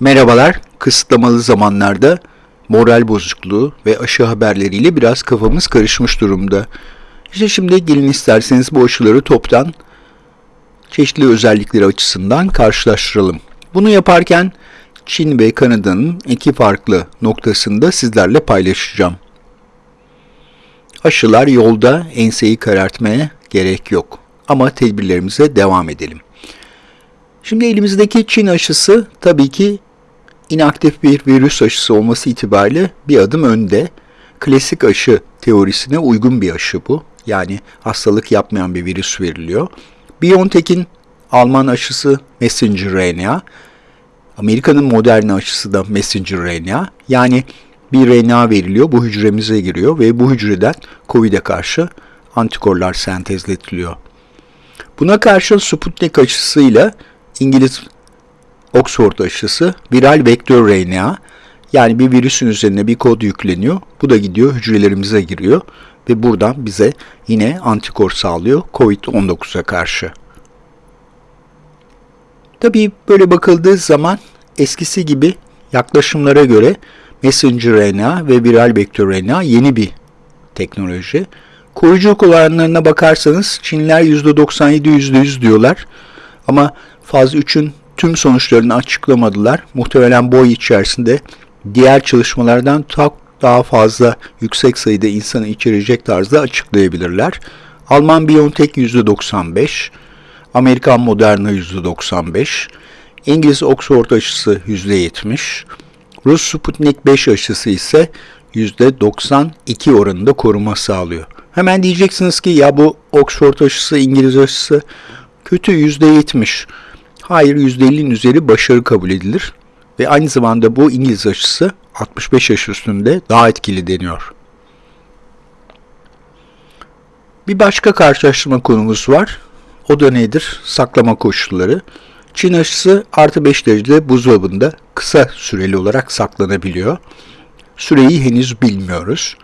Merhabalar, kısıtlamalı zamanlarda moral bozukluğu ve aşı haberleriyle biraz kafamız karışmış durumda. İşte şimdi gelin isterseniz bu aşıları toptan çeşitli özellikleri açısından karşılaştıralım. Bunu yaparken Çin ve Kanada'nın iki farklı noktasında sizlerle paylaşacağım. Aşılar yolda enseyi karartmaya gerek yok. Ama tedbirlerimize devam edelim. Şimdi elimizdeki Çin aşısı tabii ki inaktif bir virüs aşısı olması itibariyle bir adım önde. Klasik aşı teorisine uygun bir aşı bu. Yani hastalık yapmayan bir virüs veriliyor. BioNTech'in Alman aşısı messenger RNA. Amerika'nın modern aşısı da messenger RNA. Yani bir RNA veriliyor, bu hücremize giriyor ve bu hücreden COVID'e karşı antikorlar sentezletiliyor. Buna karşı Sputnik aşısıyla İngiliz Oxford aşısı viral vektör RNA yani bir virüsün üzerine bir kod yükleniyor. Bu da gidiyor hücrelerimize giriyor ve buradan bize yine antikor sağlıyor COVID-19'a karşı. Tabii böyle bakıldığı zaman eskisi gibi yaklaşımlara göre messenger RNA ve viral vektör RNA yeni bir teknoloji. Koruyuculuk oranlarına bakarsanız Çinliler %97 %100 diyorlar. Ama faz 3'ün tüm sonuçlarını açıklamadılar. Muhtemelen boy içerisinde diğer çalışmalardan çok daha fazla yüksek sayıda insanı içerecek tarzda açıklayabilirler. Alman BioNTech %95, Amerikan Moderna %95, İngiliz Oxford aşısı %70, Rus Sputnik 5 aşısı ise %92 oranında koruma sağlıyor. Hemen diyeceksiniz ki ya bu Oxford aşısı, İngiliz aşısı kötü %70. Hayır %50'nin üzeri başarı kabul edilir ve aynı zamanda bu İngiliz aşısı 65 yaş üstünde daha etkili deniyor. Bir başka karşılaştırma konumuz var. O da nedir? Saklama koşulları. Çin aşısı artı 5 derecede buzdolabında kısa süreli olarak saklanabiliyor. Süreyi henüz bilmiyoruz.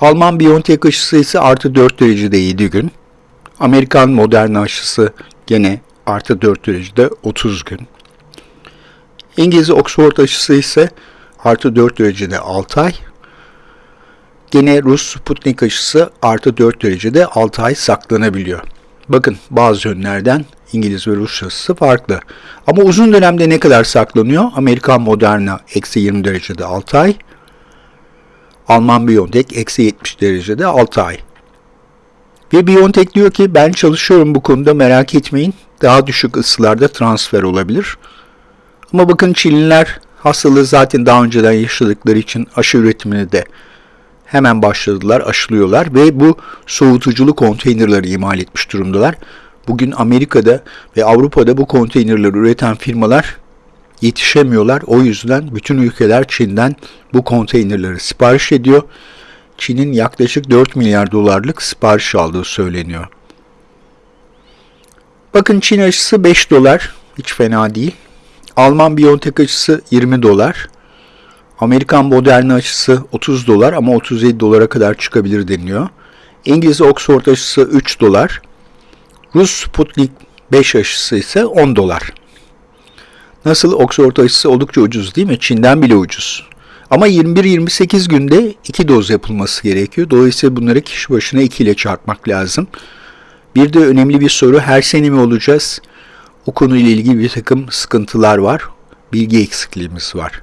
Alman BioNTech aşısı ise artı 4 derecede 7 gün. Amerikan Moderna aşısı gene artı 4 derecede 30 gün. İngiliz Oxford aşısı ise artı 4 derecede 6 ay. Gene Rus Sputnik aşısı artı 4 derecede 6 ay saklanabiliyor. Bakın bazı yönlerden İngiliz ve Rus aşısı farklı. Ama uzun dönemde ne kadar saklanıyor? Amerikan Moderna eksi 20 derecede 6 ay. Alman BioNTech eksi 70 derecede 6 ay. Ve BioNTech diyor ki ben çalışıyorum bu konuda merak etmeyin. Daha düşük ısılarda transfer olabilir. Ama bakın Çinliler hastalığı zaten daha önceden yaşadıkları için aşı üretimini de hemen başladılar, aşılıyorlar ve bu soğutuculu konteynerları imal etmiş durumdalar. Bugün Amerika'da ve Avrupa'da bu konteynerleri üreten firmalar yetişemiyorlar. O yüzden bütün ülkeler Çin'den bu konteynerleri sipariş ediyor. Çin'in yaklaşık 4 milyar dolarlık sipariş aldığı söyleniyor. Bakın Çin aşısı 5 dolar. Hiç fena değil. Alman BioNTech aşısı 20 dolar. Amerikan Moderna aşısı 30 dolar ama 37 dolara kadar çıkabilir deniliyor. İngiliz Oxford aşısı 3 dolar. Rus Sputnik 5 aşısı ise 10 dolar. Nasıl Oxford aşısı oldukça ucuz değil mi? Çin'den bile ucuz. Ama 21-28 günde 2 doz yapılması gerekiyor. Dolayısıyla bunları kişi başına 2 ile çarpmak lazım. Bir de önemli bir soru her sene mi olacağız? O konuyla ilgili bir takım sıkıntılar var. Bilgi eksikliğimiz var.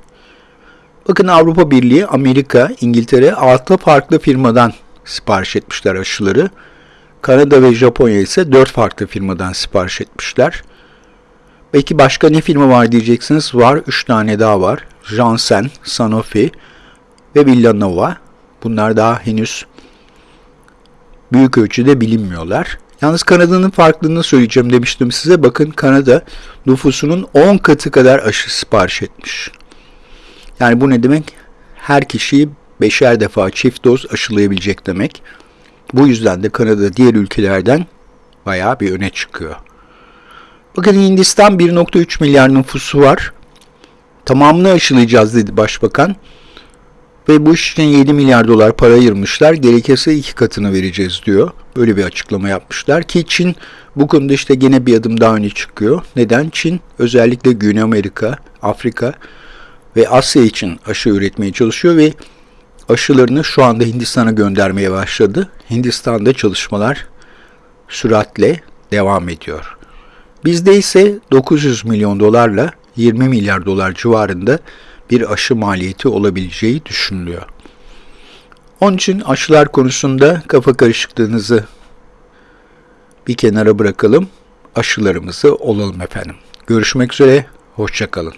Bakın Avrupa Birliği, Amerika, İngiltere 6 farklı firmadan sipariş etmişler aşıları. Kanada ve Japonya ise 4 farklı firmadan sipariş etmişler. Belki başka ne firma var diyeceksiniz. Var 3 tane daha var. Janssen, Sanofi ve Villanova. Bunlar daha henüz büyük ölçüde bilinmiyorlar. Yalnız Kanada'nın farklılığını söyleyeceğim demiştim size. Bakın Kanada nüfusunun 10 katı kadar aşı sipariş etmiş. Yani bu ne demek? Her kişiyi beşer defa çift doz aşılayabilecek demek. Bu yüzden de Kanada diğer ülkelerden bayağı bir öne çıkıyor. Bakın Hindistan 1.3 milyar nüfusu var. Tamamını aşılayacağız dedi başbakan. Ve bu iş için 7 milyar dolar para ayırmışlar. Gerekirse iki katını vereceğiz diyor. Böyle bir açıklama yapmışlar ki Çin bu konuda işte gene bir adım daha öne çıkıyor. Neden? Çin özellikle Güney Amerika, Afrika ve Asya için aşı üretmeye çalışıyor ve aşılarını şu anda Hindistan'a göndermeye başladı. Hindistan'da çalışmalar süratle devam ediyor. Bizde ise 900 milyon dolarla 20 milyar dolar civarında bir aşı maliyeti olabileceği düşünülüyor. Onun için aşılar konusunda kafa karışıklığınızı bir kenara bırakalım. Aşılarımızı olalım efendim. Görüşmek üzere, hoşçakalın.